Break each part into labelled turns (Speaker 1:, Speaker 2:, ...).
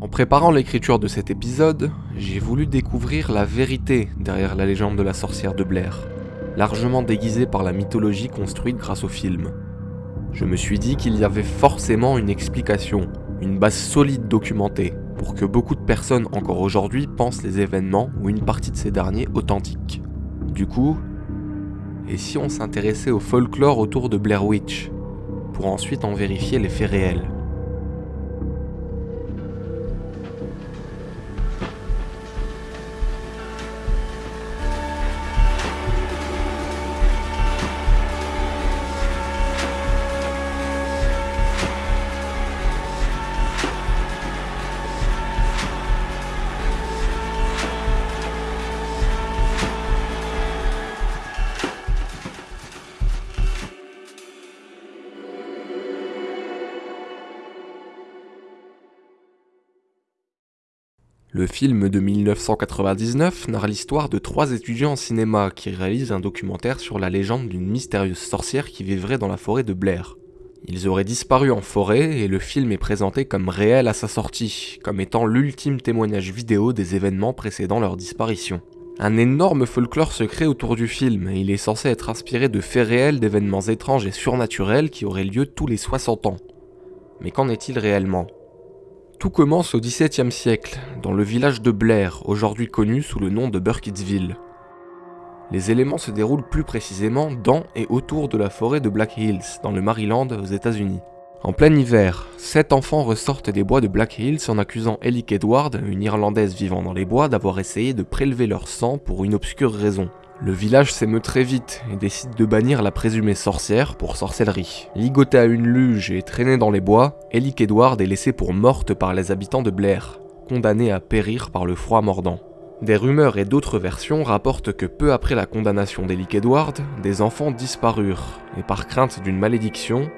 Speaker 1: En préparant l'écriture de cet épisode, j'ai voulu découvrir la vérité derrière la légende de la sorcière de Blair, largement déguisée par la mythologie construite grâce au film. Je me suis dit qu'il y avait forcément une explication, une base solide documentée, pour que beaucoup de personnes encore aujourd'hui pensent les événements ou une partie de ces derniers authentiques. Du coup, et si on s'intéressait au folklore autour de Blair Witch, pour ensuite en vérifier les faits réels Le film de 1999 narre l'histoire de trois étudiants en cinéma qui réalisent un documentaire sur la légende d'une mystérieuse sorcière qui vivrait dans la forêt de Blair. Ils auraient disparu en forêt et le film est présenté comme réel à sa sortie, comme étant l'ultime témoignage vidéo des événements précédant leur disparition. Un énorme folklore se crée autour du film et il est censé être inspiré de faits réels d'événements étranges et surnaturels qui auraient lieu tous les 60 ans. Mais qu'en est-il réellement? Tout commence au XVIIe siècle, dans le village de Blair, aujourd'hui connu sous le nom de Burkittsville. Les éléments se déroulent plus précisément dans et autour de la forêt de Black Hills, dans le Maryland, aux États-Unis. En plein hiver, sept enfants ressortent des bois de Black Hills en accusant Ellie Edward, une Irlandaise vivant dans les bois, d'avoir essayé de prélever leur sang pour une obscure raison. Le village s'émeut très vite et décide de bannir la présumée sorcière pour sorcellerie. Ligotée à une luge et traînée dans les bois, Ellie Edward est laissée pour morte par les habitants de Blair, condamnée à périr par le froid mordant. Des rumeurs et d'autres versions rapportent que peu après la condamnation d'Ellie Edward, des enfants disparurent, et par crainte d'une malédiction,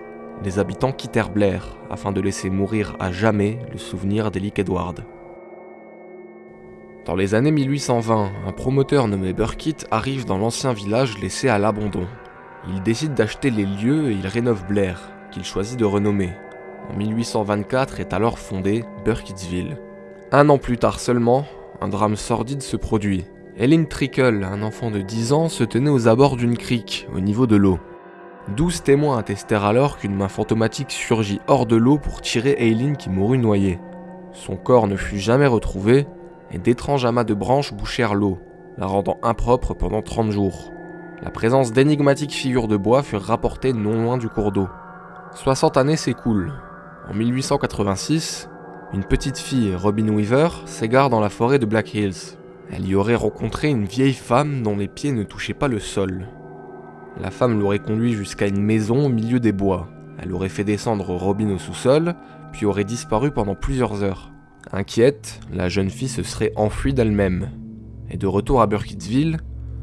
Speaker 1: les habitants quittèrent Blair afin de laisser mourir à jamais le souvenir d'Ellie Edward. Dans les années 1820, un promoteur nommé Burkitt arrive dans l'ancien village laissé à l'abandon. Il décide d'acheter les lieux et il rénove Blair, qu'il choisit de renommer. En 1824 est alors fondé Burkittsville. Un an plus tard seulement, un drame sordide se produit. Ellen Trickle, un enfant de 10 ans, se tenait aux abords d'une crique, au niveau de l'eau. Douze témoins attestèrent alors qu'une main fantomatique surgit hors de l'eau pour tirer Aileen qui mourut noyée. Son corps ne fut jamais retrouvé, et d'étranges amas de branches bouchèrent l'eau, la rendant impropre pendant 30 jours. La présence d'énigmatiques figures de bois furent rapportées non loin du cours d'eau. 60 années s'écoulent. En 1886, une petite fille, Robin Weaver, s'égare dans la forêt de Black Hills. Elle y aurait rencontré une vieille femme dont les pieds ne touchaient pas le sol. La femme l'aurait conduit jusqu'à une maison au milieu des bois. Elle aurait fait descendre Robin au sous-sol, puis aurait disparu pendant plusieurs heures. Inquiète, la jeune fille se serait enfuie d'elle-même. Et de retour à Burkittsville,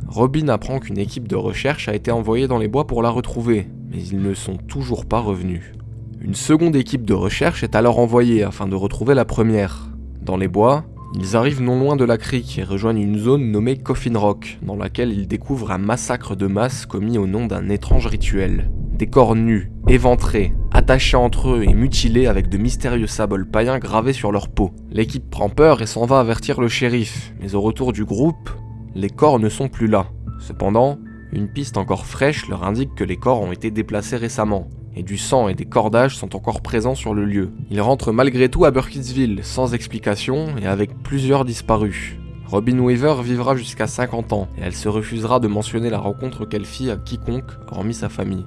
Speaker 1: Robin apprend qu'une équipe de recherche a été envoyée dans les bois pour la retrouver, mais ils ne sont toujours pas revenus. Une seconde équipe de recherche est alors envoyée afin de retrouver la première. Dans les bois, ils arrivent non loin de la crique et rejoignent une zone nommée Coffin Rock, dans laquelle ils découvrent un massacre de masse commis au nom d'un étrange rituel. Des corps nus, éventrés, attachés entre eux et mutilés avec de mystérieux symboles païens gravés sur leur peau. L'équipe prend peur et s'en va avertir le shérif, mais au retour du groupe, les corps ne sont plus là. Cependant, une piste encore fraîche leur indique que les corps ont été déplacés récemment, et du sang et des cordages sont encore présents sur le lieu. Ils rentrent malgré tout à Burkittsville, sans explication et avec plusieurs disparus. Robin Weaver vivra jusqu'à 50 ans, et elle se refusera de mentionner la rencontre qu'elle fit à quiconque, hormis sa famille.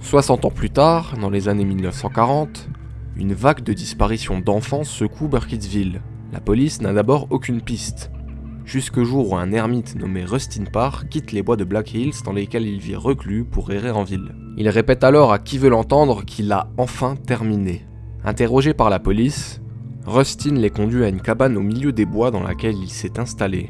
Speaker 1: 60 ans plus tard, dans les années 1940, une vague de disparitions d'enfants secoue Burkittsville. La police n'a d'abord aucune piste, jusqu'au jour où un ermite nommé Rustin Parr quitte les bois de Black Hills dans lesquels il vit reclus pour errer en ville. Il répète alors à qui veut l'entendre qu'il a enfin terminé. Interrogé par la police, Rustin les conduit à une cabane au milieu des bois dans laquelle il s'est installé.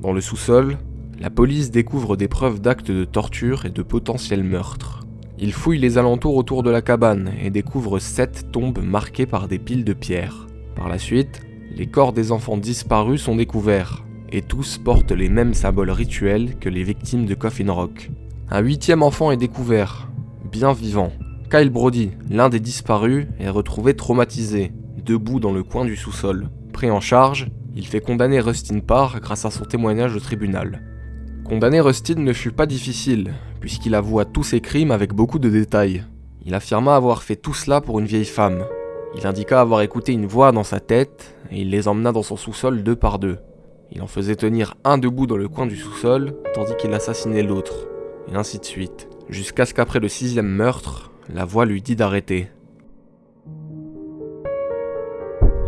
Speaker 1: Dans le sous-sol, la police découvre des preuves d'actes de torture et de potentiels meurtres. Il fouille les alentours autour de la cabane et découvre sept tombes marquées par des piles de pierres. Par la suite, les corps des enfants disparus sont découverts, et tous portent les mêmes symboles rituels que les victimes de Coffin Rock. Un huitième enfant est découvert, bien vivant, Kyle Brody, l'un des disparus, est retrouvé traumatisé, debout dans le coin du sous-sol. Pris en charge, il fait condamner Rustin Parr grâce à son témoignage au tribunal. Condamner Rustin ne fut pas difficile, puisqu'il avoua tous ses crimes avec beaucoup de détails. Il affirma avoir fait tout cela pour une vieille femme. Il indiqua avoir écouté une voix dans sa tête, et il les emmena dans son sous-sol deux par deux. Il en faisait tenir un debout dans le coin du sous-sol, tandis qu'il assassinait l'autre, et ainsi de suite, jusqu'à ce qu'après le sixième meurtre, la voix lui dit d'arrêter.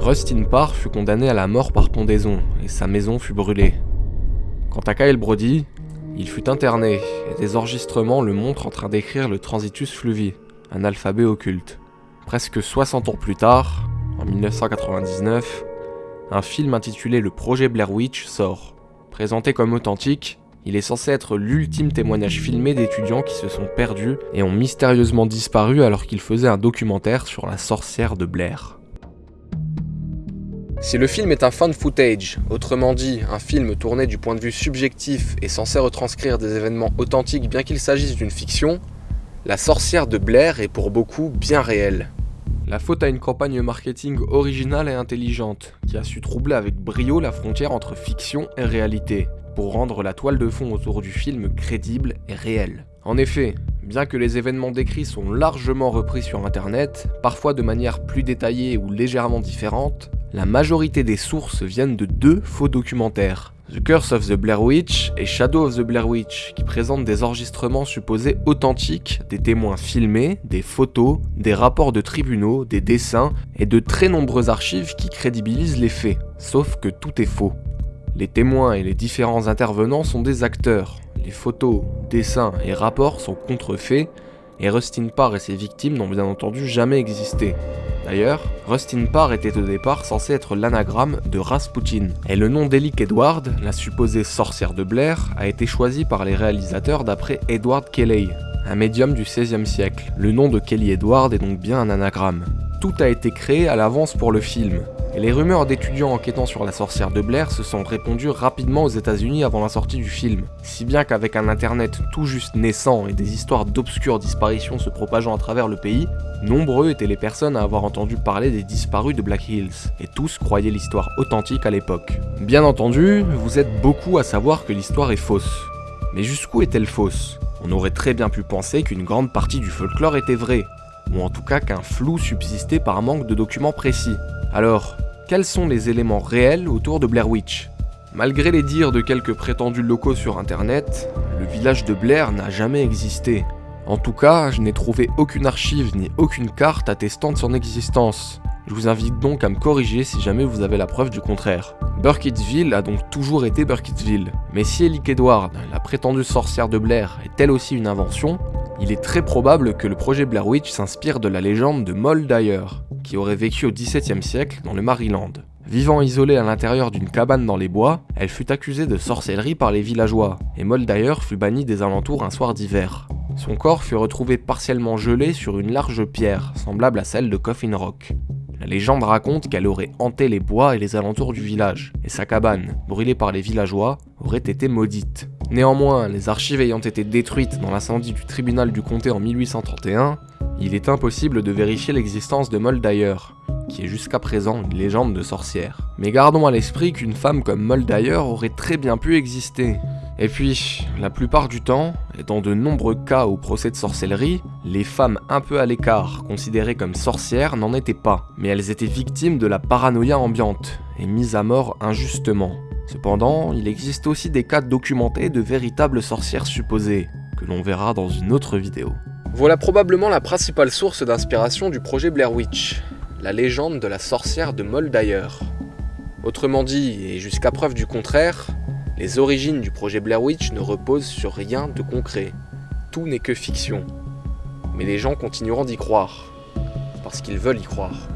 Speaker 1: Rustin Parr fut condamné à la mort par pendaison, et sa maison fut brûlée. Quant à Kyle Brody, il fut interné, et des enregistrements le montrent en train d'écrire le Transitus Fluvi, un alphabet occulte. Presque 60 ans plus tard, en 1999, un film intitulé Le projet Blair Witch sort. Présenté comme authentique, il est censé être l'ultime témoignage filmé d'étudiants qui se sont perdus et ont mystérieusement disparu alors qu'ils faisaient un documentaire sur la sorcière de Blair. Si le film est un fan footage, autrement dit un film tourné du point de vue subjectif et censé retranscrire des événements authentiques bien qu'il s'agisse d'une fiction, la sorcière de Blair est pour beaucoup bien réelle. La faute à une campagne marketing originale et intelligente, qui a su troubler avec brio la frontière entre fiction et réalité, pour rendre la toile de fond autour du film crédible et réelle. En effet, bien que les événements décrits sont largement repris sur internet, parfois de manière plus détaillée ou légèrement différente, la majorité des sources viennent de deux faux documentaires, The Curse of the Blair Witch et Shadow of the Blair Witch, qui présentent des enregistrements supposés authentiques, des témoins filmés, des photos, des rapports de tribunaux, des dessins et de très nombreuses archives qui crédibilisent les faits, sauf que tout est faux. Les témoins et les différents intervenants sont des acteurs, les photos, dessins et rapports sont contrefaits, et Rustin Parr et ses victimes n'ont bien entendu jamais existé. D'ailleurs, Rustin Parr était au départ censé être l'anagramme de Rasputin, et le nom d'Elick Edward, la supposée sorcière de Blair, a été choisi par les réalisateurs d'après Edward Kelly, un médium du XVIe siècle. Le nom de Kelly Edward est donc bien un anagramme. Tout a été créé à l'avance pour le film, les rumeurs d'étudiants enquêtant sur la sorcière de Blair se sont répandues rapidement aux États-Unis avant la sortie du film, si bien qu'avec un internet tout juste naissant et des histoires d'obscures disparitions se propageant à travers le pays, nombreux étaient les personnes à avoir entendu parler des disparus de Black Hills, et tous croyaient l'histoire authentique à l'époque. Bien entendu, vous êtes beaucoup à savoir que l'histoire est fausse. Mais jusqu'où est-elle fausse? On aurait très bien pu penser qu'une grande partie du folklore était vraie, ou en tout cas qu'un flou subsistait par manque de documents précis. Alors, quels sont les éléments réels autour de Blair Witch Malgré les dires de quelques prétendus locaux sur internet, le village de Blair n'a jamais existé. En tout cas, je n'ai trouvé aucune archive ni aucune carte attestant de son existence. Je vous invite donc à me corriger si jamais vous avez la preuve du contraire. Burkittsville a donc toujours été Burkittsville. Mais si Elick Edward, la prétendue sorcière de Blair, est elle aussi une invention, il est très probable que le projet Blair Witch s'inspire de la légende de Moll Dyer, qui aurait vécu au XVIIe siècle dans le Maryland. Vivant isolée à l'intérieur d'une cabane dans les bois, elle fut accusée de sorcellerie par les villageois, et Moll Dyer fut bannie des alentours un soir d'hiver. Son corps fut retrouvé partiellement gelé sur une large pierre, semblable à celle de Coffin Rock. La légende raconte qu'elle aurait hanté les bois et les alentours du village, et sa cabane, brûlée par les villageois, aurait été maudite. Néanmoins, les archives ayant été détruites dans l'incendie du tribunal du comté en 1831, il est impossible de vérifier l'existence de Moll d'ailleurs, qui est jusqu'à présent une légende de sorcière. Mais gardons à l'esprit qu'une femme comme Moll d'ailleurs aurait très bien pu exister. Et puis, la plupart du temps, et dans de nombreux cas au procès de sorcellerie, les femmes un peu à l'écart, considérées comme sorcières, n'en étaient pas, mais elles étaient victimes de la paranoïa ambiante, et mises à mort injustement. Cependant, il existe aussi des cas documentés de véritables sorcières supposées, que l'on verra dans une autre vidéo. Voilà probablement la principale source d'inspiration du projet Blair Witch, la légende de la sorcière de Moll d'ailleurs. Autrement dit, et jusqu'à preuve du contraire, les origines du projet Blair Witch ne reposent sur rien de concret. Tout n'est que fiction. Mais les gens continueront d'y croire, parce qu'ils veulent y croire.